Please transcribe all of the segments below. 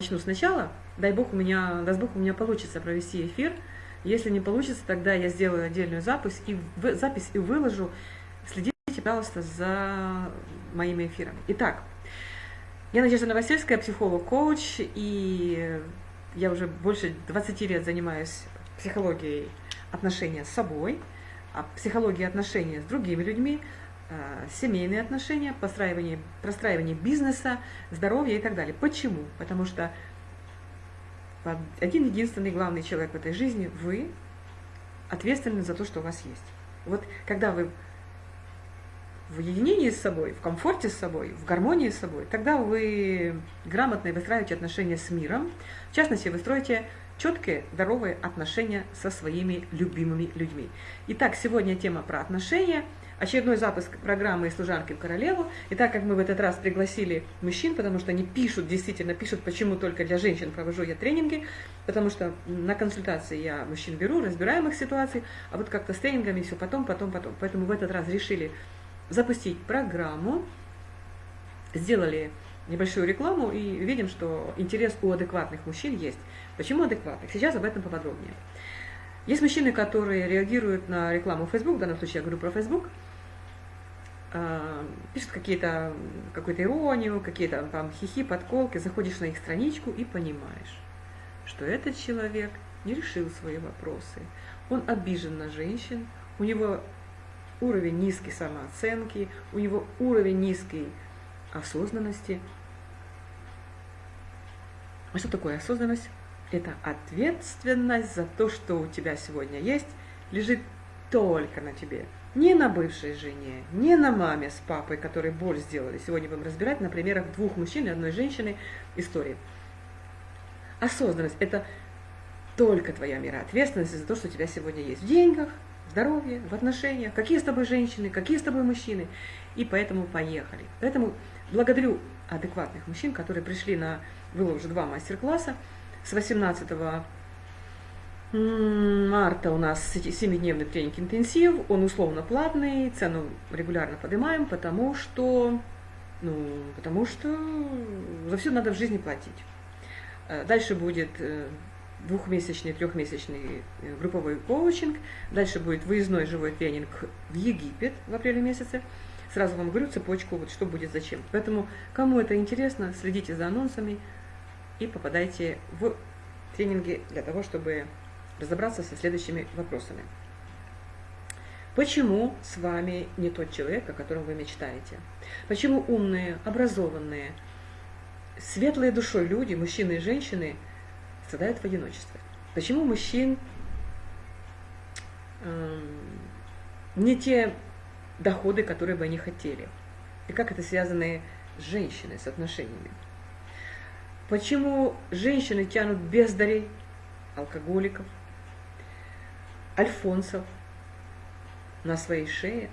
начну сначала. Дай бог у меня, даст бог у меня получится провести эфир. Если не получится, тогда я сделаю отдельную запись и, в, запись и выложу. Следите, пожалуйста, за моими эфирами. Итак, я Надежда Новосельская, психолог-коуч, и я уже больше 20 лет занимаюсь психологией отношения с собой, а психологией отношения с другими людьми, семейные отношения, постраивание, простраивание бизнеса, здоровья и так далее. Почему? Потому что один единственный главный человек в этой жизни – вы ответственны за то, что у вас есть. Вот когда вы в единении с собой, в комфорте с собой, в гармонии с собой, тогда вы грамотно выстраиваете отношения с миром. В частности, вы строите четкие, здоровые отношения со своими любимыми людьми. Итак, сегодня тема про отношения – очередной запуск программы «Служанки в королеву». И так как мы в этот раз пригласили мужчин, потому что они пишут, действительно пишут, почему только для женщин провожу я тренинги, потому что на консультации я мужчин беру, разбираем их ситуации, а вот как-то с тренингами все потом, потом, потом. Поэтому в этот раз решили запустить программу, сделали небольшую рекламу и видим, что интерес у адекватных мужчин есть. Почему адекватных? Сейчас об этом поподробнее. Есть мужчины, которые реагируют на рекламу Facebook, в данном случае я говорю про Facebook, пишут какие-то какую-то иронию, какие-то там хихи, подколки, заходишь на их страничку и понимаешь, что этот человек не решил свои вопросы, он обижен на женщин, у него уровень низкой самооценки, у него уровень низкой осознанности. А что такое осознанность? Это ответственность за то, что у тебя сегодня есть, лежит только на тебе – не на бывшей жене, не на маме с папой, которые боль сделали. Сегодня будем разбирать на примерах двух мужчин и одной женщины истории. Осознанность – это только твоя мера ответственности за то, что у тебя сегодня есть в деньгах, в здоровье, в отношениях, какие с тобой женщины, какие с тобой мужчины. И поэтому поехали. Поэтому благодарю адекватных мужчин, которые пришли на, было уже два мастер-класса, с 18 марта у нас 7-дневный тренинг интенсив, он условно платный, цену регулярно поднимаем, потому что, ну, потому что за все надо в жизни платить. Э, дальше будет э, двухмесячный, трехмесячный э, групповой коучинг, дальше будет выездной живой тренинг в Египет в апреле месяце. Сразу вам говорю цепочку, вот что будет зачем. Поэтому, кому это интересно, следите за анонсами и попадайте в тренинги для того, чтобы разобраться со следующими вопросами. Почему с вами не тот человек, о котором вы мечтаете? Почему умные, образованные, светлые душой люди, мужчины и женщины, страдают в одиночестве? Почему мужчин э, не те доходы, которые бы они хотели? И как это связано с женщиной, с отношениями? Почему женщины тянут бездарей, алкоголиков, альфонсов на своей шее.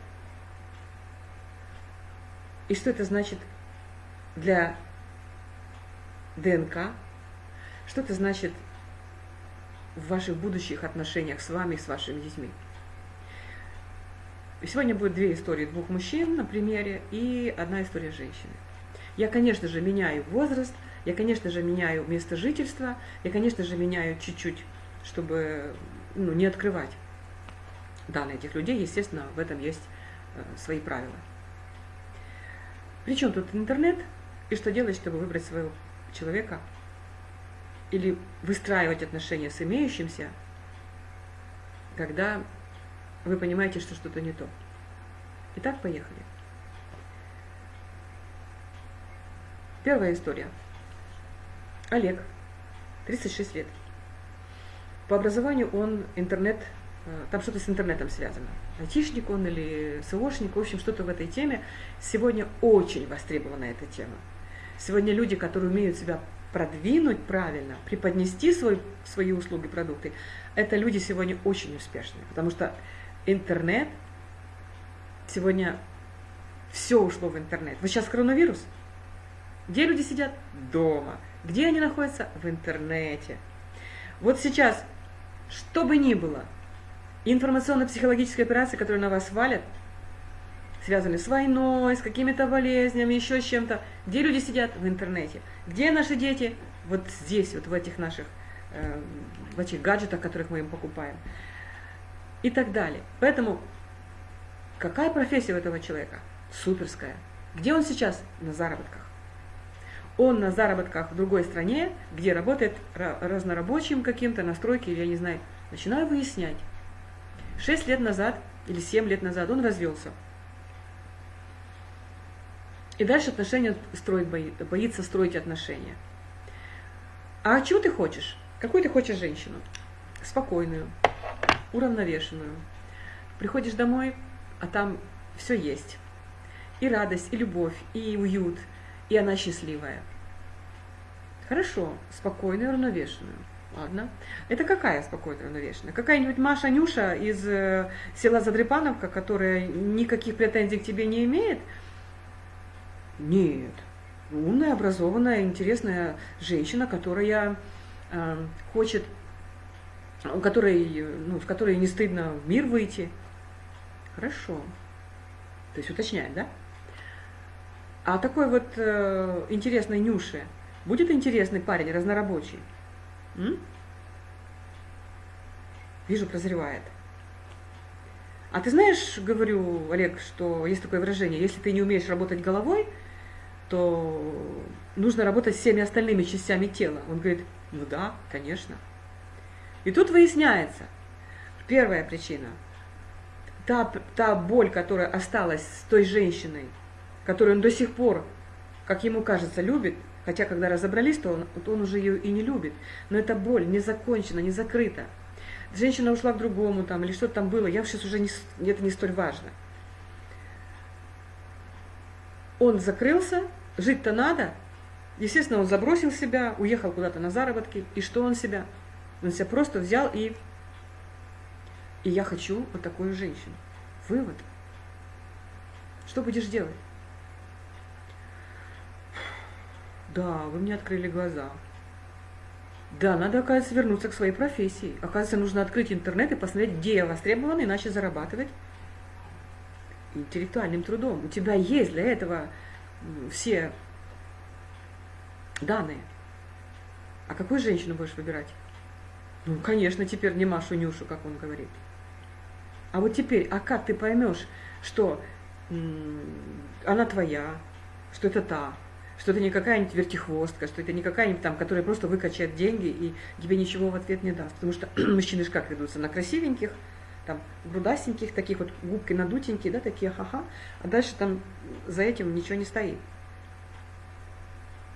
И что это значит для ДНК? Что это значит в ваших будущих отношениях с вами с вашими детьми? Сегодня будет две истории двух мужчин на примере и одна история женщины. Я, конечно же, меняю возраст, я, конечно же, меняю место жительства, я, конечно же, меняю чуть-чуть, чтобы ну, не открывать данные этих людей. Естественно, в этом есть э, свои правила. Причем тут интернет, и что делать, чтобы выбрать своего человека или выстраивать отношения с имеющимся, когда вы понимаете, что что-то не то. Итак, поехали. Первая история. Олег, 36 лет. По образованию он интернет, э, там что-то с интернетом связано. Айтишник он или СОшник, в общем, что-то в этой теме. Сегодня очень востребована эта тема. Сегодня люди, которые умеют себя продвинуть правильно, преподнести свой, свои услуги, продукты, это люди сегодня очень успешные, потому что интернет, сегодня все ушло в интернет. Вот сейчас коронавирус. Где люди сидят? Дома. Где они находятся? В интернете. Вот сейчас что бы ни было, информационно-психологическая операция, которую на вас валят, связанные с войной, с какими-то болезнями, еще с чем-то. Где люди сидят? В интернете. Где наши дети? Вот здесь, вот в этих наших, э, в этих гаджетах, которых мы им покупаем. И так далее. Поэтому какая профессия у этого человека? Суперская. Где он сейчас? На заработках. Он на заработках в другой стране, где работает разнорабочим каким-то, на стройке или я не знаю. Начинаю выяснять. Шесть лет назад или семь лет назад он развелся. И дальше отношения строить боится, боится строить отношения. А чего ты хочешь? Какую ты хочешь женщину? Спокойную, уравновешенную. Приходишь домой, а там все есть. И радость, и любовь, и уют, и она счастливая. Хорошо, спокойную, уравновешенную. Ладно. Это какая спокойная, уравновешенная? Какая-нибудь Маша Нюша из э, села Задрепановка, которая никаких претензий к тебе не имеет – нет. Умная, образованная, интересная женщина, которая э, хочет, у которой, ну, в которой не стыдно в мир выйти. Хорошо. То есть уточняет, да? А такой вот э, интересной Нюше будет интересный парень, разнорабочий? М? Вижу, прозревает. А ты знаешь, говорю, Олег, что есть такое выражение, если ты не умеешь работать головой, то нужно работать всеми остальными частями тела. Он говорит, ну да, конечно. И тут выясняется, первая причина, та, та боль, которая осталась с той женщиной, которую он до сих пор, как ему кажется, любит, хотя когда разобрались, то он, то он уже ее и не любит, но эта боль не закончена, не закрыта. Женщина ушла к другому там, или что-то там было, я сейчас уже не, это не столь важно он закрылся, жить-то надо. Естественно, он забросил себя, уехал куда-то на заработки. И что он себя? Он себя просто взял и... И я хочу вот такую женщину. Вывод. Что будешь делать? Да, вы мне открыли глаза. Да, надо, оказывается, вернуться к своей профессии. Оказывается, нужно открыть интернет и посмотреть, где я востребован, иначе зарабатывать интеллектуальным трудом. У тебя есть для этого все данные. А какую женщину будешь выбирать? Ну, конечно, теперь не Машу Нюшу, как он говорит. А вот теперь, а как ты поймешь, что она твоя, что это та, что это не какая-нибудь вертихвостка, что это не какая-нибудь там, которая просто выкачает деньги и тебе ничего в ответ не даст. Потому что мужчины же как ведутся? На красивеньких, там грудасеньких, таких вот губки надутенькие, да, такие ха-ха, а дальше там за этим ничего не стоит.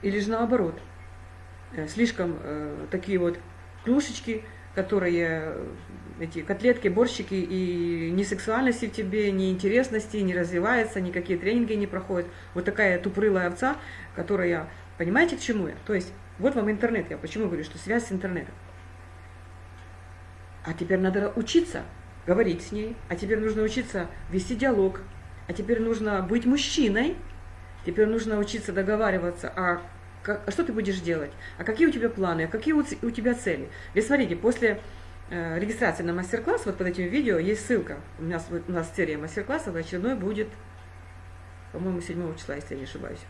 Или же наоборот, э, слишком э, такие вот клюшечки, которые, эти котлетки, борщики, и ни сексуальности в тебе, ни интересности не развивается, никакие тренинги не проходят. Вот такая тупрылая овца, которая, понимаете, к чему я? То есть, вот вам интернет, я почему говорю, что связь с интернетом. А теперь надо учиться говорить с ней, а теперь нужно учиться вести диалог, а теперь нужно быть мужчиной, теперь нужно учиться договариваться, а, как, а что ты будешь делать, а какие у тебя планы, а какие у, у тебя цели. Ведь смотрите, после э, регистрации на мастер-класс, вот под этим видео есть ссылка, у нас, у нас серия мастер-классов, очередной будет, по-моему, 7 числа, если я не ошибаюсь.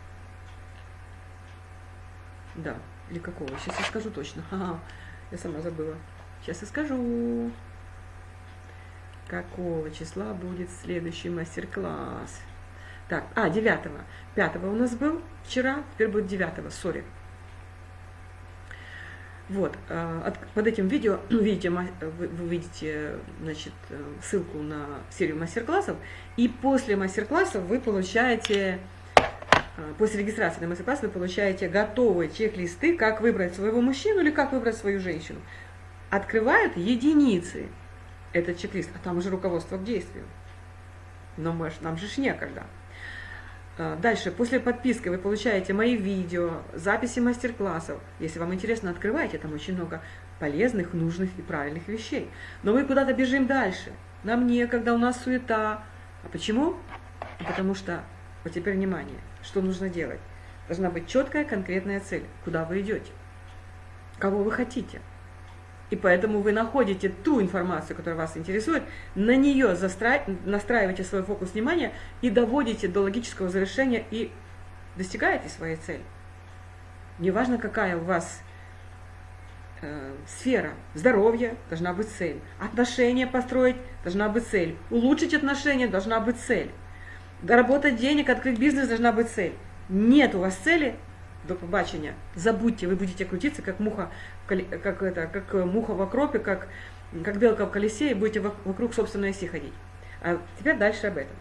Да, или какого, сейчас я скажу точно, ага, я сама забыла, сейчас я скажу какого числа будет следующий мастер-класс. Так, а, 9 5 у нас был вчера, теперь будет 9 сори. Вот, э, под этим видео видите, вы, вы видите значит, э, ссылку на серию мастер-классов, и после мастер-классов вы получаете, э, после регистрации на мастер-класс вы получаете готовые чек-листы, как выбрать своего мужчину или как выбрать свою женщину. Открывают единицы этот чек-лист, а там уже руководство к действию. Но мы, нам же ж некогда. А, дальше, после подписки вы получаете мои видео, записи мастер-классов. Если вам интересно, открывайте, там очень много полезных, нужных и правильных вещей. Но мы куда-то бежим дальше. Нам некогда, у нас суета. А почему? Потому что, вот теперь внимание, что нужно делать? Должна быть четкая, конкретная цель, куда вы идете, кого вы хотите. И поэтому вы находите ту информацию, которая вас интересует, на нее застра... настраиваете свой фокус внимания и доводите до логического завершения и достигаете своей цели. Неважно, какая у вас э, сфера. Здоровье должна быть цель. Отношения построить должна быть цель. Улучшить отношения должна быть цель. Доработать денег, открыть бизнес должна быть цель. Нет у вас цели, до побачення. Забудьте, вы будете крутиться, как муха, как это, как муха в окропе, как, как белка в колесе, и будете вокруг собственной оси ходить. А теперь дальше об этом.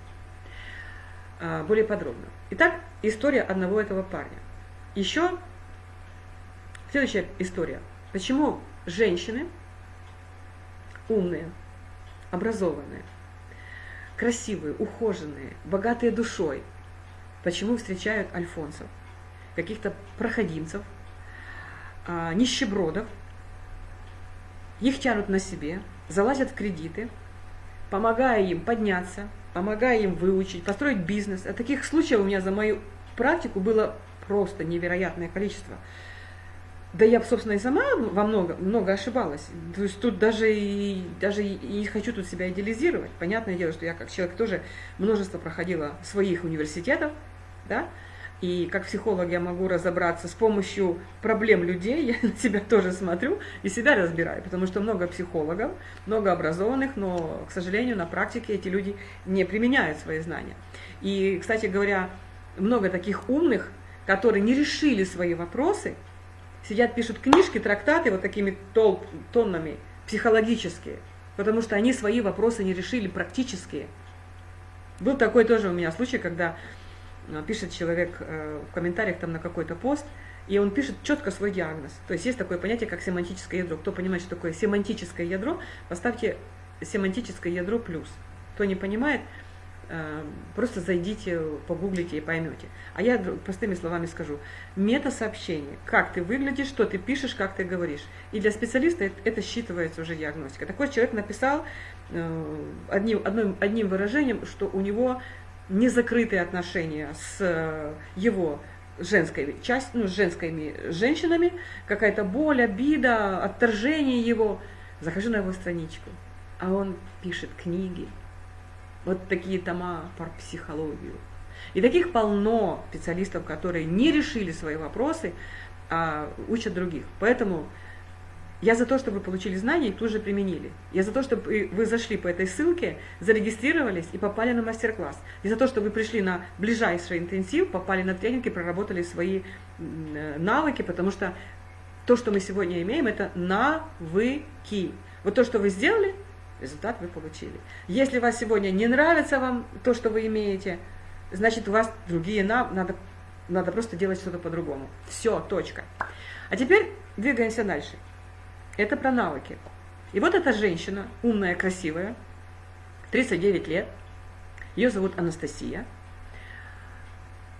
А, более подробно. Итак, история одного этого парня. Еще следующая история. Почему женщины умные, образованные, красивые, ухоженные, богатые душой, почему встречают альфонсов? Каких-то проходимцев, а, нищебродов, их тянут на себе, залазят в кредиты, помогая им подняться, помогая им выучить, построить бизнес. А таких случаев у меня за мою практику было просто невероятное количество. Да я, собственно, и сама во много, много ошибалась. То есть тут даже и, даже и не хочу тут себя идеализировать. Понятное дело, что я как человек тоже множество проходила своих университетов, да, и как психолог я могу разобраться с помощью проблем людей, я на себя тоже смотрю и себя разбираю, потому что много психологов, много образованных, но, к сожалению, на практике эти люди не применяют свои знания. И, кстати говоря, много таких умных, которые не решили свои вопросы, сидят, пишут книжки, трактаты вот такими тол тоннами, психологические, потому что они свои вопросы не решили практические. Был такой тоже у меня случай, когда пишет человек э, в комментариях там на какой-то пост, и он пишет четко свой диагноз. То есть есть такое понятие, как семантическое ядро. Кто понимает, что такое семантическое ядро, поставьте семантическое ядро плюс. Кто не понимает, э, просто зайдите, погуглите и поймете. А я простыми словами скажу. Мета-сообщение. Как ты выглядишь, что ты пишешь, как ты говоришь. И для специалиста это считывается уже диагностика. Такой человек написал одним, одним, одним выражением, что у него незакрытые отношения с э, его женской частью, ну, с женскими женщинами, какая-то боль, обида, отторжение его. Захожу на его страничку, а он пишет книги, вот такие тома про психологию. И таких полно специалистов, которые не решили свои вопросы, а учат других. Поэтому я за то, чтобы вы получили знания и тут же применили. Я за то, чтобы вы зашли по этой ссылке, зарегистрировались и попали на мастер-класс. И за то, чтобы вы пришли на ближайший интенсив, попали на тренинг и проработали свои э, навыки, потому что то, что мы сегодня имеем, это навыки. Вот то, что вы сделали, результат вы получили. Если вас сегодня не нравится вам то, что вы имеете, значит у вас другие нав... надо, надо просто делать что-то по-другому. Все, точка. А теперь двигаемся дальше. Это про навыки. И вот эта женщина, умная, красивая, 39 лет, ее зовут Анастасия.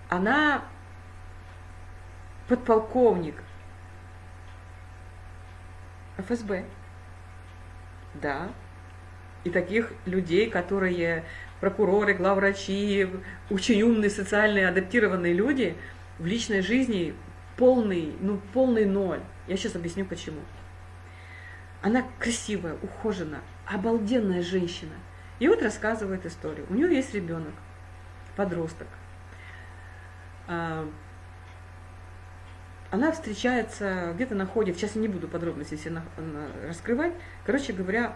Она подполковник ФСБ. Да. И таких людей, которые прокуроры, главврачи, очень умные, социальные, адаптированные люди, в личной жизни полный, ну, полный ноль. Я сейчас объясню почему. Она красивая, ухоженная, обалденная женщина. И вот рассказывает историю. У нее есть ребенок, подросток. А, она встречается, где-то находит, сейчас я не буду подробности все раскрывать, короче говоря,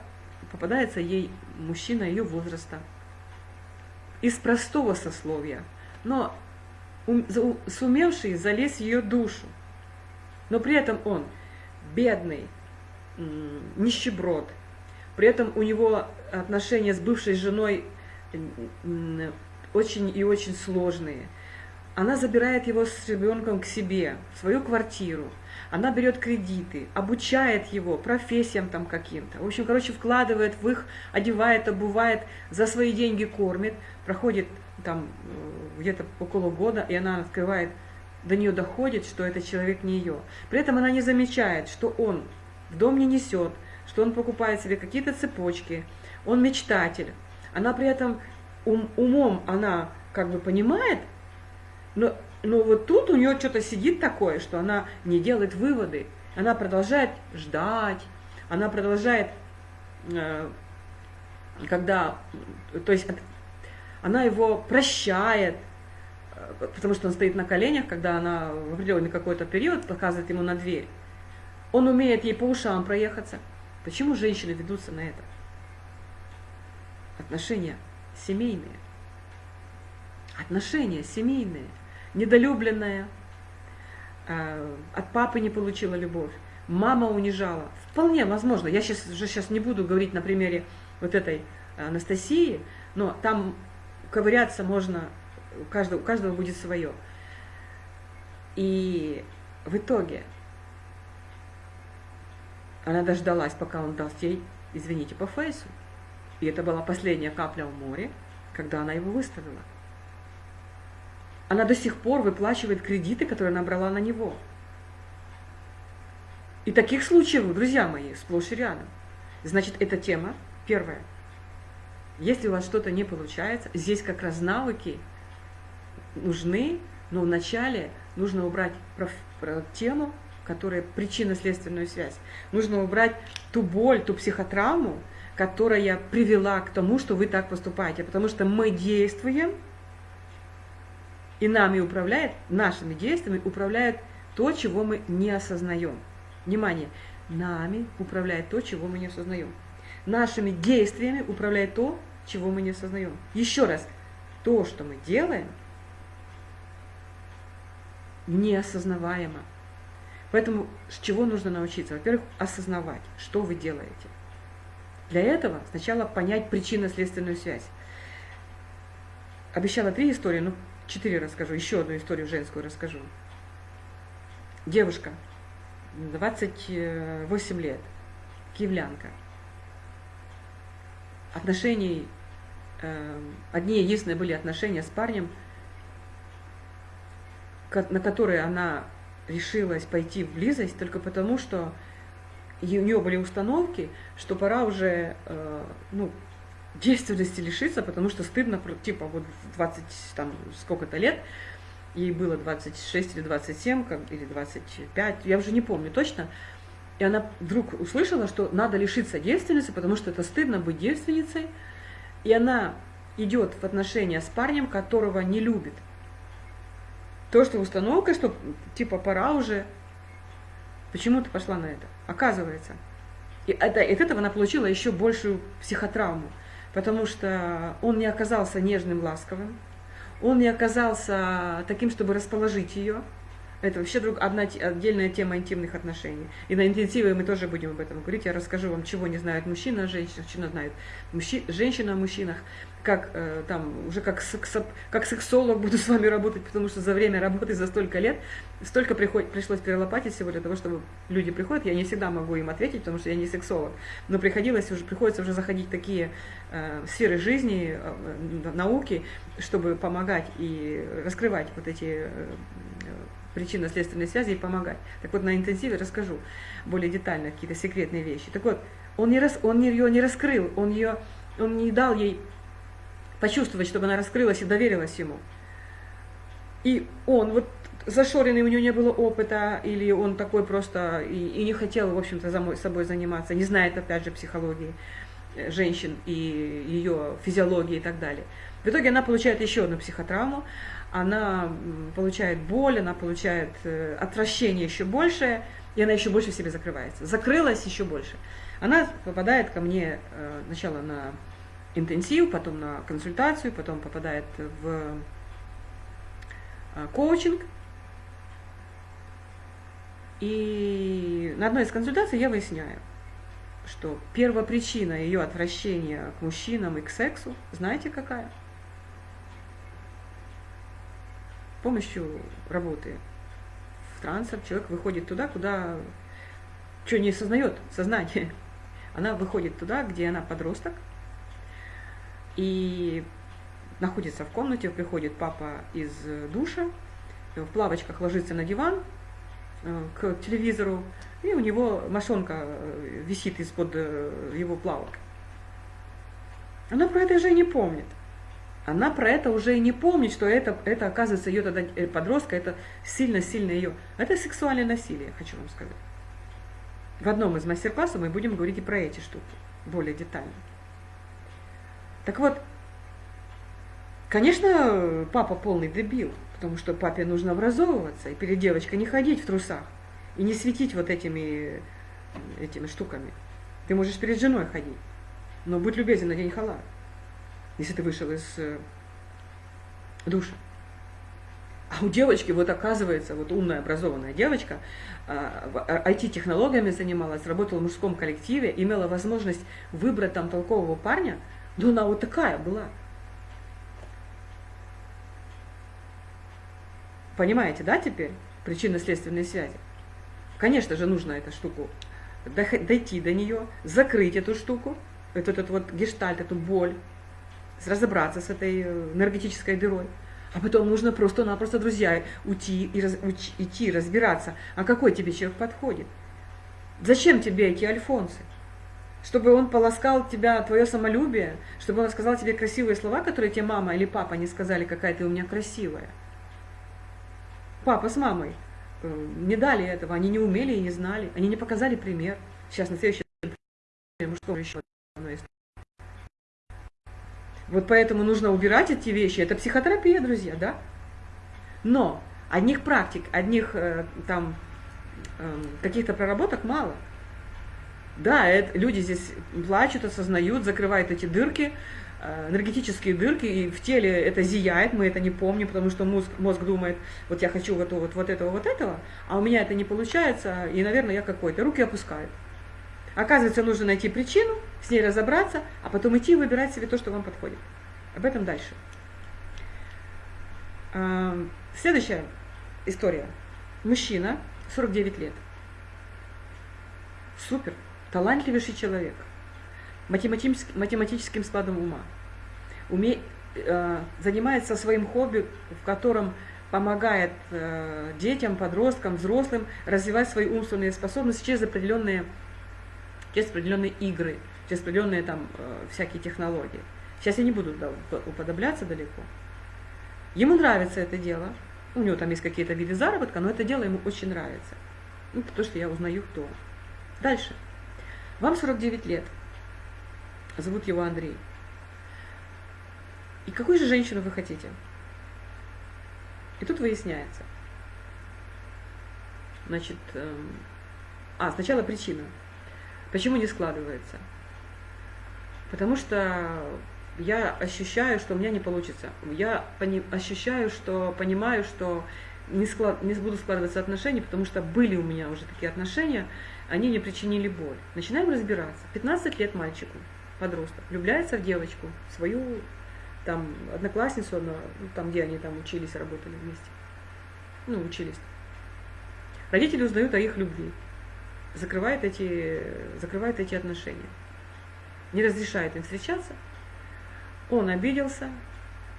попадается ей мужчина ее возраста, из простого сословия, но сумевший залезть в ее душу. Но при этом он бедный, нищеброд. При этом у него отношения с бывшей женой очень и очень сложные. Она забирает его с ребенком к себе, в свою квартиру. Она берет кредиты, обучает его профессиям там каким-то. В общем, короче, вкладывает в их, одевает, обувает, за свои деньги кормит. Проходит там э, где-то около года, и она открывает, до нее доходит, что этот человек не ее. При этом она не замечает, что он в дом не несет, что он покупает себе какие-то цепочки, он мечтатель. Она при этом ум, умом она как бы понимает, но, но вот тут у нее что-то сидит такое, что она не делает выводы. Она продолжает ждать, она продолжает, э, когда, то есть она его прощает, э, потому что он стоит на коленях, когда она в определенный какой-то период показывает ему на дверь. Он умеет ей по ушам проехаться. Почему женщины ведутся на это? Отношения семейные. Отношения семейные. Недолюбленная. Э, от папы не получила любовь. Мама унижала. Вполне возможно. Я сейчас, уже сейчас не буду говорить на примере вот этой Анастасии, но там ковыряться можно, у каждого, у каждого будет свое. И в итоге она дождалась, пока он даст ей, извините, по фейсу. И это была последняя капля в море, когда она его выставила. Она до сих пор выплачивает кредиты, которые она брала на него. И таких случаев, друзья мои, сплошь и рядом. Значит, эта тема первая – если у вас что-то не получается, здесь как раз навыки нужны, но вначале нужно убрать тему, которая причинно-следственную связь. Нужно убрать ту боль, ту психотравму, которая привела к тому, что вы так поступаете. Потому что мы действуем, и нами управляет, нашими действиями управляет то, чего мы не осознаем. Внимание, нами управляет то, чего мы не осознаем нашими действиями управляет то, чего мы не осознаем. Еще раз, то, что мы делаем, неосознаваемо. Поэтому с чего нужно научиться? Во-первых, осознавать, что вы делаете. Для этого сначала понять причинно-следственную связь. Обещала три истории, ну, четыре расскажу, еще одну историю женскую расскажу. Девушка, 28 лет, киевлянка – отношений, э, одни единственные были отношения с парнем, на которые она решилась пойти в близость только потому, что у нее были установки, что пора уже э, ну, действенности лишиться, потому что стыдно, типа вот в 20 там сколько-то лет, ей было 26 или 27, как, или 25, я уже не помню точно, и она вдруг услышала, что надо лишиться девственницы, потому что это стыдно быть девственницей. И она идет в отношения с парнем, которого не любит. То, что установка, что типа пора уже, почему ты пошла на это? Оказывается. И это, от этого она получила еще большую психотравму, потому что он не оказался нежным, ласковым, он не оказался таким, чтобы расположить ее, это вообще друг, одна отдельная тема интимных отношений. И на интенсиве мы тоже будем об этом говорить. Я расскажу вам, чего не знают мужчина о женщинах, чего знают мужчи, женщина о мужчинах, как э, там уже как, секс, как сексолог буду с вами работать, потому что за время работы за столько лет столько приход, пришлось перелопатить всего для того, чтобы люди приходят. Я не всегда могу им ответить, потому что я не сексолог, но приходилось уже приходится уже заходить в такие э, сферы жизни, э, науки, чтобы помогать и раскрывать вот эти э, причинно-следственной связи и помогать. Так вот, на интенсиве расскажу более детально какие-то секретные вещи. Так вот, он, не рас, он ее не раскрыл, он, ее, он не дал ей почувствовать, чтобы она раскрылась и доверилась ему. И он, вот зашоренный, у него не было опыта, или он такой просто и, и не хотел, в общем-то, за собой заниматься, не знает, опять же, психологии э, женщин и ее физиологии и так далее. В итоге она получает еще одну психотравму, она получает боль, она получает э, отвращение еще большее, и она еще больше в себе закрывается. Закрылась еще больше. Она попадает ко мне э, сначала на интенсив, потом на консультацию, потом попадает в э, коучинг. И на одной из консультаций я выясняю, что первопричина ее отвращения к мужчинам и к сексу, знаете какая? Помощью работы в трансах человек выходит туда, куда что не осознает сознание. Она выходит туда, где она подросток, и находится в комнате, приходит папа из душа, в плавочках ложится на диван э, к телевизору, и у него мошонка э, висит из-под э, его плавок. Она про это уже не помнит она про это уже и не помнит, что это, это оказывается, ее тогда э, подростка, это сильно-сильно ее. Это сексуальное насилие, хочу вам сказать. В одном из мастер-классов мы будем говорить и про эти штуки более детально. Так вот, конечно, папа полный дебил, потому что папе нужно образовываться, и перед девочкой не ходить в трусах, и не светить вот этими, этими штуками. Ты можешь перед женой ходить, но будь любезен, надень халат, если ты вышел из э, душа. А у девочки, вот оказывается, вот умная, образованная девочка, IT-технологиями а, занималась, работала в мужском коллективе, имела возможность выбрать там толкового парня, но она вот такая была. Понимаете, да, теперь причинно-следственные связи? Конечно же, нужно эту штуку дойти до нее, закрыть эту штуку, этот, этот вот гештальт, эту боль, разобраться с этой э, энергетической дырой. А потом нужно просто-напросто, друзья, уйти и раз, уч, идти, разбираться, а какой тебе человек подходит. Зачем тебе эти альфонсы? Чтобы он полоскал тебя, твое самолюбие, чтобы он сказал тебе красивые слова, которые тебе мама или папа не сказали, какая ты у меня красивая. Папа с мамой э, не дали этого, они не умели и не знали, они не показали пример. Сейчас на следующий мужского еще одно есть. Вот поэтому нужно убирать эти вещи. Это психотерапия, друзья, да? Но одних практик, одних э, там э, каких-то проработок мало. Да, это, люди здесь плачут, осознают, закрывают эти дырки, э, энергетические дырки, и в теле это зияет, мы это не помним, потому что мозг, мозг думает, вот я хочу вот, вот, вот этого, вот этого, а у меня это не получается, и, наверное, я какой-то, руки опускают. Оказывается, нужно найти причину, с ней разобраться, а потом идти и выбирать себе то, что вам подходит. Об этом дальше. Следующая история. Мужчина, 49 лет. Супер, талантливейший человек. Математическим, математическим складом ума. Уме, э, занимается своим хобби, в котором помогает э, детям, подросткам, взрослым развивать свои умственные способности через определенные через определенные игры, через определенные там э, всякие технологии. Сейчас я не буду уподобляться далеко. Ему нравится это дело, у него там есть какие-то виды заработка, но это дело ему очень нравится. Ну, потому что я узнаю, кто. Дальше. Вам 49 лет. Зовут его Андрей. И какую же женщину вы хотите? И тут выясняется. Значит, эм, а, сначала причина. Почему не складывается? Потому что я ощущаю, что у меня не получится. Я ощущаю, что понимаю, что не, склад, не буду складываться отношения, потому что были у меня уже такие отношения, они мне причинили боль. Начинаем разбираться. 15 лет мальчику, подросток, влюбляется в девочку, свою там одноклассницу, ну, там, где они там учились, работали вместе. Ну, учились. Родители узнают о их любви закрывает эти, закрывает эти отношения. Не разрешает им встречаться. Он обиделся,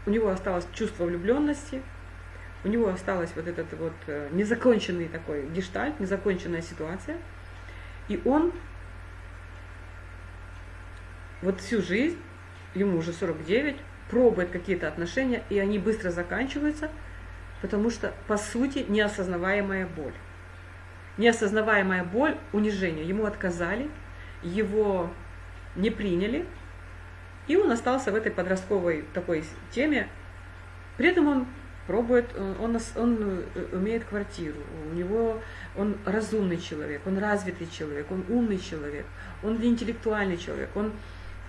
у него осталось чувство влюбленности, у него осталось вот этот вот э, незаконченный такой гештальт, незаконченная ситуация. И он вот всю жизнь, ему уже 49, пробует какие-то отношения, и они быстро заканчиваются, потому что, по сути, неосознаваемая боль неосознаваемая боль, унижение. Ему отказали, его не приняли, и он остался в этой подростковой такой теме. При этом он пробует, он, он умеет квартиру, у него он разумный человек, он развитый человек, он умный человек, он интеллектуальный человек, он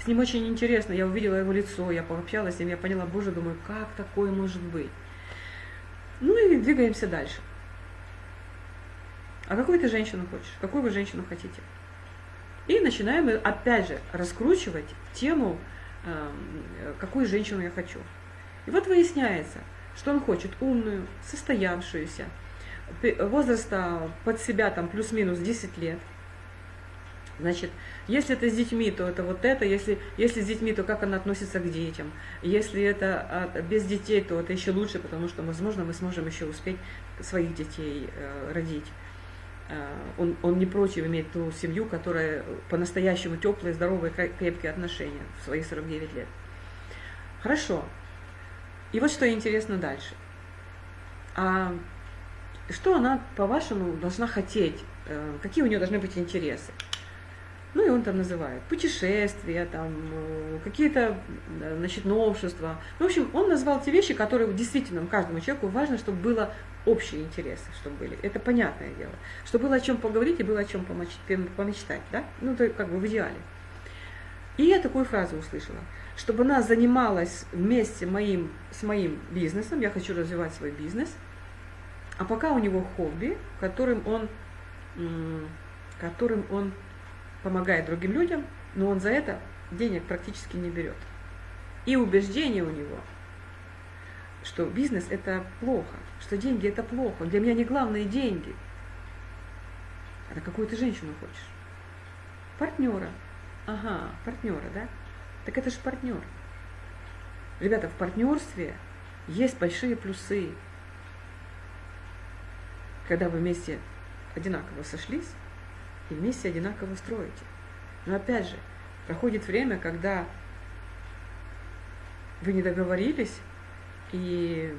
с ним очень интересно, я увидела его лицо, я пообщалась с ним, я поняла, боже, думаю, как такое может быть? Ну и двигаемся дальше. А какую ты женщину хочешь? Какую вы женщину хотите? И начинаем опять же раскручивать тему, эм, какую женщину я хочу. И вот выясняется, что он хочет умную, состоявшуюся, возраста под себя там плюс-минус 10 лет. Значит, если это с детьми, то это вот это, если, если с детьми, то как она относится к детям. Если это а, без детей, то это еще лучше, потому что, возможно, мы сможем еще успеть своих детей э, родить. Э, он, он не против иметь ту семью, которая по-настоящему теплые, здоровые, крепкие отношения в свои 49 лет. Хорошо. И вот что интересно дальше. А что она, по-вашему, должна хотеть э, какие у него должны быть интересы. Ну и он там называет путешествия, там э, какие-то значит, новшества. Ну, в общем, он назвал те вещи, которые действительно каждому человеку важно, чтобы было общие интересы, чтобы были. Это понятное дело. Чтобы было о чем поговорить и было о чем помечтать, да? Ну, это как бы в идеале. И я такую фразу услышала, чтобы она занималась вместе моим, с моим бизнесом, я хочу развивать свой бизнес, а пока у него хобби, которым он, которым он помогает другим людям, но он за это денег практически не берет. И убеждение у него, что бизнес это плохо, что деньги это плохо. Для меня не главные деньги. А какую ты женщину хочешь? Партнера. Ага, партнера, да? Так это же партнер. Ребята, в партнерстве есть большие плюсы. Когда вы вместе одинаково сошлись, и вместе одинаково строите. Но опять же, проходит время, когда вы не договорились, и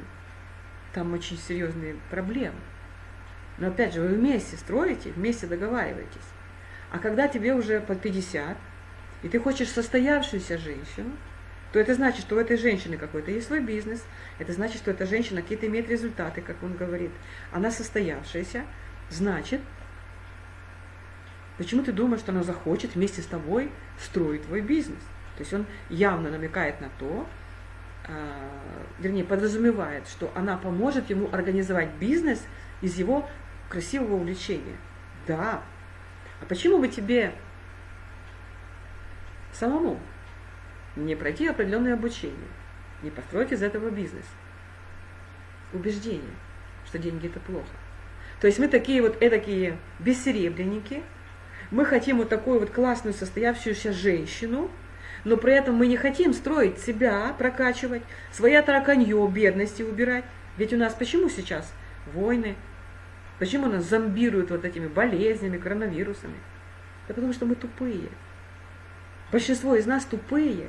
там очень серьезные проблемы. Но опять же, вы вместе строите, вместе договариваетесь. А когда тебе уже под 50, и ты хочешь состоявшуюся женщину, то это значит, что у этой женщины какой-то есть свой бизнес, это значит, что эта женщина какие-то имеет результаты, как он говорит. Она состоявшаяся, значит, Почему ты думаешь, что она захочет вместе с тобой строить твой бизнес? То есть он явно намекает на то, а, вернее, подразумевает, что она поможет ему организовать бизнес из его красивого увлечения. Да. А почему бы тебе самому не пройти определенное обучение, не построить из этого бизнес? Убеждение, что деньги это плохо. То есть мы такие вот эдакие бессеребренники – мы хотим вот такую вот классную состоявшуюся женщину, но при этом мы не хотим строить себя, прокачивать, свои тараканье, бедности убирать. Ведь у нас почему сейчас войны? Почему нас зомбируют вот этими болезнями, коронавирусами? Да потому что мы тупые. Большинство из нас тупые.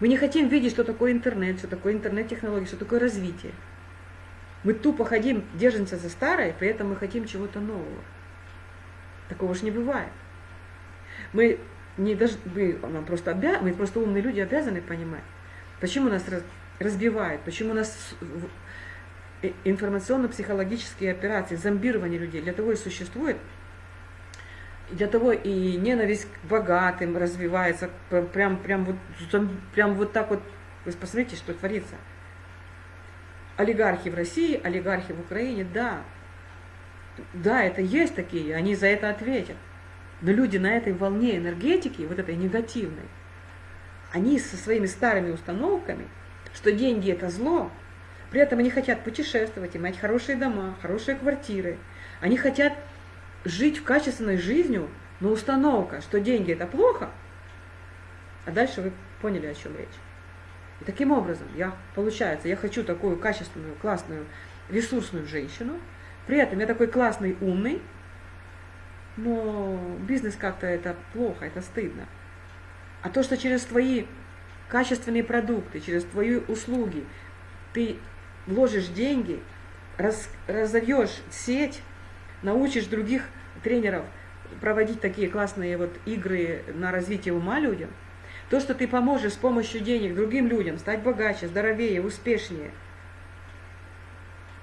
Мы не хотим видеть, что такое интернет, что такое интернет-технологии, что такое развитие. Мы тупо ходим, держимся за старое, при этом мы хотим чего-то нового. Такого же не бывает. Мы не должны, мы, нам просто обя, мы просто умные люди обязаны понимать, почему нас раз, разбивают, почему нас информационно-психологические операции, зомбирование людей, для того и существует, для того и ненависть к богатым развивается, прям, прям, вот, прям вот так вот, вы посмотрите, что творится. Олигархи в России, олигархи в Украине, да, да, это есть такие, они за это ответят. Но люди на этой волне энергетики, вот этой негативной, они со своими старыми установками, что деньги это зло, при этом они хотят путешествовать, иметь хорошие дома, хорошие квартиры. Они хотят жить в качественной жизнью, но установка, что деньги это плохо, а дальше вы поняли, о чем речь. И таким образом, я, получается, я хочу такую качественную, классную, ресурсную женщину – при этом я такой классный, умный, но бизнес как-то это плохо, это стыдно. А то, что через твои качественные продукты, через твои услуги ты вложишь деньги, раз, разовьешь сеть, научишь других тренеров проводить такие классные вот игры на развитие ума людям, то, что ты поможешь с помощью денег другим людям стать богаче, здоровее, успешнее,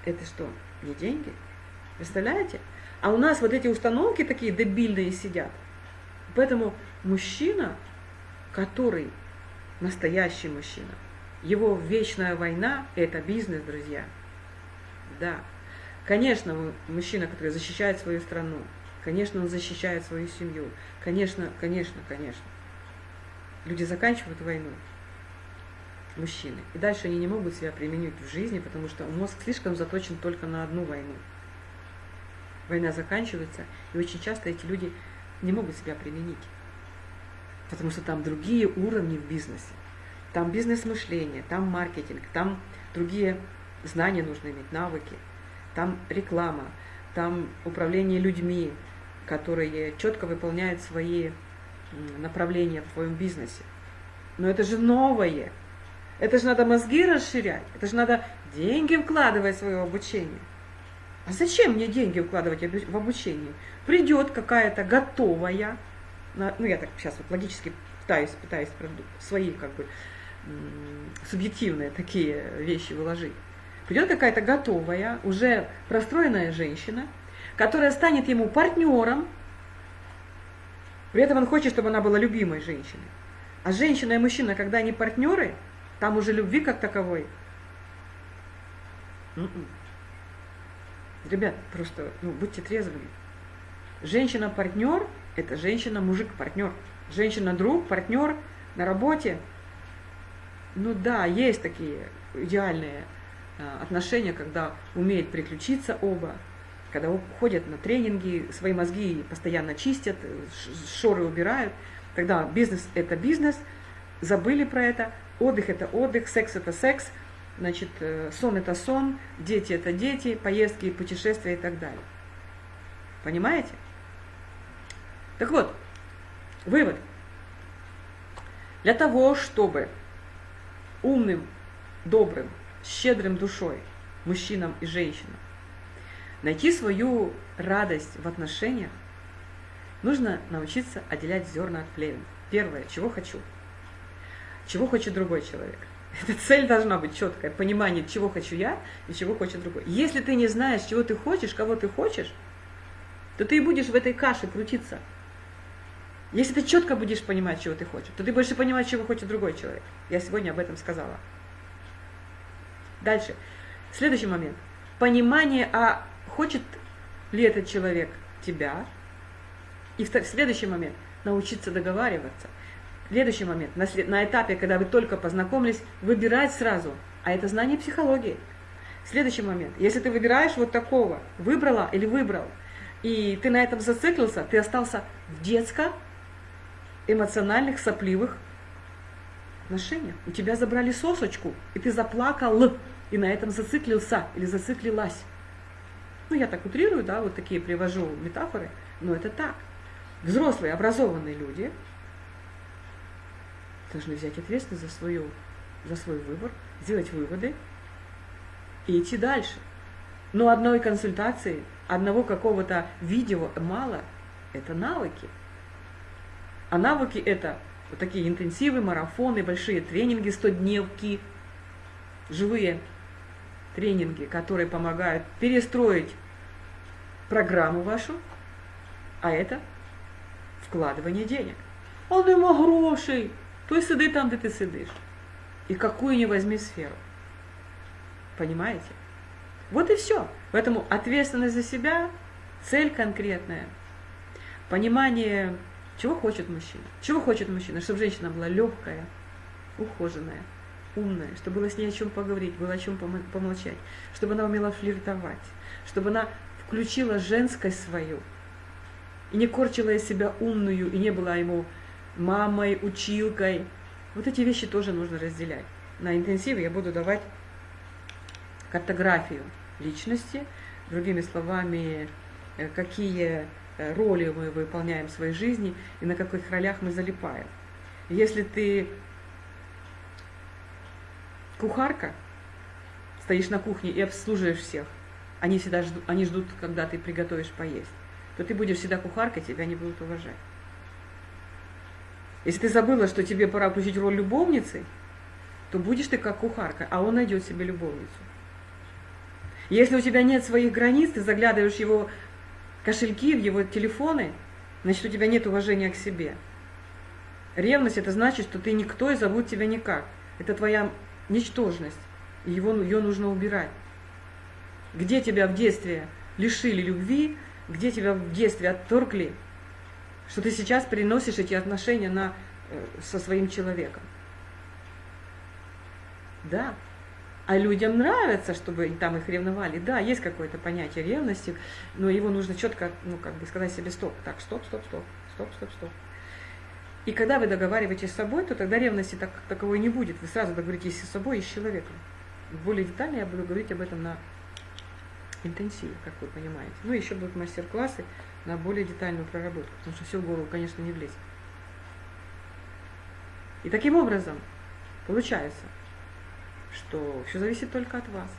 это что, не деньги? Представляете? А у нас вот эти установки такие дебильные сидят. Поэтому мужчина, который настоящий мужчина, его вечная война – это бизнес, друзья. Да. Конечно, мужчина, который защищает свою страну, конечно, он защищает свою семью. Конечно, конечно, конечно. Люди заканчивают войну, мужчины. И дальше они не могут себя применить в жизни, потому что мозг слишком заточен только на одну войну война заканчивается, и очень часто эти люди не могут себя применить. Потому что там другие уровни в бизнесе. Там бизнес-мышление, там маркетинг, там другие знания нужно иметь, навыки. Там реклама, там управление людьми, которые четко выполняют свои направления в твоем бизнесе. Но это же новое. Это же надо мозги расширять, это же надо деньги вкладывать в свое обучение. А зачем мне деньги укладывать в обучение? Придет какая-то готовая, ну я так сейчас вот логически пытаюсь, пытаюсь свои как бы субъективные такие вещи выложить. Придет какая-то готовая, уже простроенная женщина, которая станет ему партнером, при этом он хочет, чтобы она была любимой женщиной. А женщина и мужчина, когда они партнеры, там уже любви как таковой. М-м. Ребят, просто ну, будьте трезвыми. Женщина-партнер – это женщина-мужик-партнер. Женщина-друг, партнер на работе. Ну да, есть такие идеальные а, отношения, когда умеют приключиться оба, когда ходят на тренинги, свои мозги постоянно чистят, шоры убирают. Тогда бизнес – это бизнес, забыли про это, отдых – это отдых, секс – это секс – Значит, э, сон это сон, дети это дети, поездки, путешествия и так далее. Понимаете? Так вот, вывод. Для того, чтобы умным, добрым, щедрым душой мужчинам и женщинам найти свою радость в отношениях, нужно научиться отделять зерна от плевен. Первое, чего хочу. Чего хочет другой человек – эта цель должна быть четкая, понимание, чего хочу я и чего хочет другой. Если ты не знаешь, чего ты хочешь, кого ты хочешь, то ты и будешь в этой каше крутиться. Если ты четко будешь понимать, чего ты хочешь, то ты будешь понимать, чего хочет другой человек. Я сегодня об этом сказала. Дальше. Следующий момент. Понимание, а хочет ли этот человек тебя. И следующий момент. Научиться договариваться. Следующий момент, на, на этапе, когда вы только познакомились, выбирать сразу, а это знание психологии. Следующий момент, если ты выбираешь вот такого, выбрала или выбрал, и ты на этом зациклился, ты остался в детско эмоциональных, сопливых отношениях. У тебя забрали сосочку, и ты заплакал, и на этом зациклился или зациклилась. Ну, я так утрирую, да, вот такие привожу метафоры, но это так. Взрослые, образованные люди – должны взять ответственность за, свою, за свой выбор, сделать выводы и идти дальше. Но одной консультации, одного какого-то видео мало, это навыки. А навыки это вот такие интенсивы, марафоны, большие тренинги, 100-дневки, живые тренинги, которые помогают перестроить программу вашу, а это вкладывание денег. А нема грошей. То есть сиди там, где ты сидишь. И какую не возьми сферу. Понимаете? Вот и все. Поэтому ответственность за себя, цель конкретная, понимание, чего хочет мужчина. Чего хочет мужчина? Чтобы женщина была легкая, ухоженная, умная, чтобы было с ней о чем поговорить, было о чем помолчать, чтобы она умела флиртовать, чтобы она включила женскость свою и не корчила из себя умную и не была ему мамой, училкой. Вот эти вещи тоже нужно разделять. На интенсиве я буду давать картографию личности, другими словами, э, какие э, роли мы выполняем в своей жизни и на каких ролях мы залипаем. Если ты кухарка, стоишь на кухне и обслуживаешь всех, они всегда ждут, они ждут, когда ты приготовишь поесть, то ты будешь всегда кухаркой, тебя не будут уважать. Если ты забыла, что тебе пора включить роль любовницы, то будешь ты как кухарка, а он найдет себе любовницу. Если у тебя нет своих границ, ты заглядываешь в его кошельки, в его телефоны, значит, у тебя нет уважения к себе. Ревность – это значит, что ты никто и зовут тебя никак. Это твоя ничтожность. И его, ее нужно убирать. Где тебя в детстве лишили любви, где тебя в детстве отторгли – что ты сейчас переносишь эти отношения на, э, со своим человеком. Да. А людям нравится, чтобы там их ревновали. Да, есть какое-то понятие ревности, но его нужно четко, ну, как бы сказать себе стоп. Так, стоп, стоп, стоп, стоп, стоп, стоп. И когда вы договариваетесь с собой, то тогда ревности так, таковой не будет. Вы сразу договоритесь с собой и с человеком. Более детально я буду говорить об этом на интенсиве, как вы понимаете. Ну, еще будут мастер-классы на более детальную проработку, потому что все в голову, конечно, не влезет. И таким образом получается, что все зависит только от вас.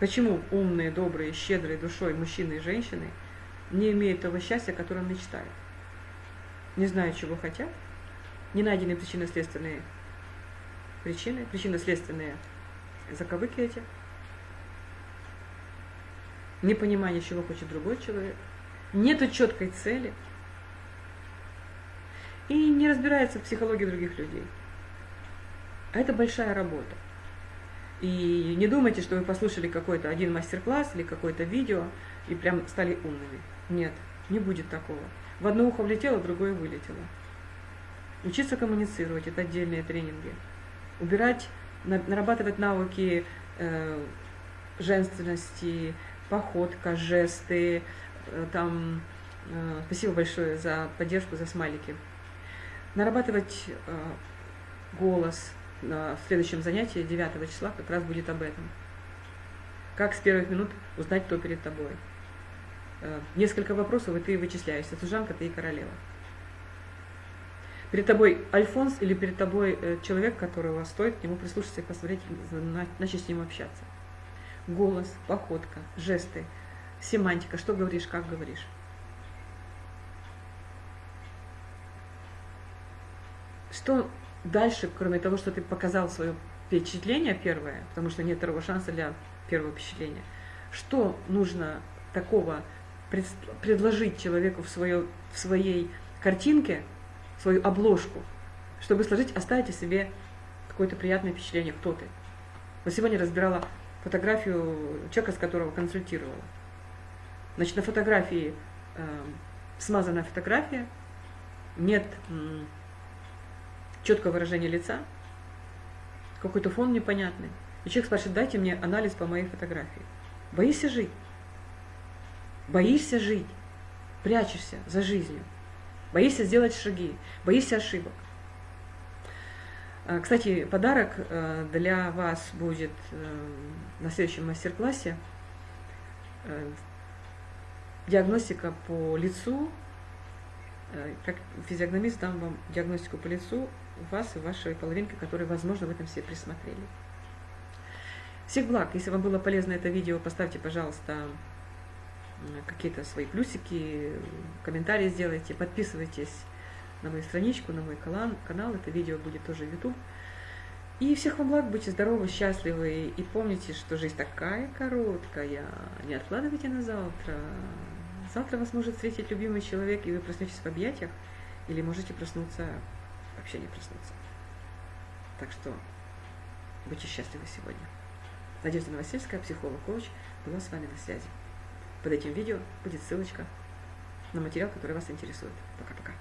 Почему умные, добрые, щедрые душой мужчины и женщины не имеют того счастья, о мечтают? Не знают, чего хотят, не найдены причинно-следственные причины, причинно-следственные заковыки эти, непонимание, чего хочет другой человек, нету четкой цели и не разбирается в психологии других людей. А это большая работа. И не думайте, что вы послушали какой-то один мастер-класс или какое-то видео и прям стали умными. Нет, не будет такого. В одно ухо влетело, в другое вылетело. Учиться коммуницировать – это отдельные тренинги. Убирать, нарабатывать навыки э, женственности, походка, жесты, э, там, э, спасибо большое за поддержку, за смайлики. Нарабатывать э, голос, в следующем занятии 9 числа как раз будет об этом. Как с первых минут узнать, кто перед тобой. Несколько вопросов, и ты вычисляешься, служанка ты и королева. Перед тобой Альфонс или перед тобой человек, которого стоит к нему прислушаться и посмотреть, начать с ним общаться голос, походка, жесты, семантика, что говоришь, как говоришь. Что дальше, кроме того, что ты показал свое впечатление первое, потому что нет второго шанса для первого впечатления, что нужно такого предложить человеку в, свое, в своей картинке, свою обложку, чтобы сложить, оставить о себе какое-то приятное впечатление, кто ты. Вот сегодня разбирала фотографию человека, с которого консультировала. Значит, на фотографии э, смазанная фотография, нет э, четкого выражения лица, какой-то фон непонятный. И человек спрашивает, дайте мне анализ по моей фотографии. Боишься жить? Боишься жить? Прячешься за жизнью. Боишься сделать шаги, боишься ошибок. А, кстати, подарок э, для вас будет э, на следующем мастер-классе. Э, диагностика по лицу. Как физиогномист дам вам диагностику по лицу вас и вашей половинки, которые, возможно, в этом все присмотрели. Всех благ! Если вам было полезно это видео, поставьте, пожалуйста, какие-то свои плюсики, комментарии сделайте, подписывайтесь на мою страничку, на мой канал. Это видео будет тоже в YouTube. И всех вам благ, будьте здоровы, счастливы. И помните, что жизнь такая короткая. Не откладывайте на завтра. Завтра вас может встретить любимый человек, и вы проснетесь в объятиях. Или можете проснуться, вообще не проснуться. Так что будьте счастливы сегодня. Надежда Новосельская, психолог-коуч, была с вами на связи. Под этим видео будет ссылочка на материал, который вас интересует. Пока-пока.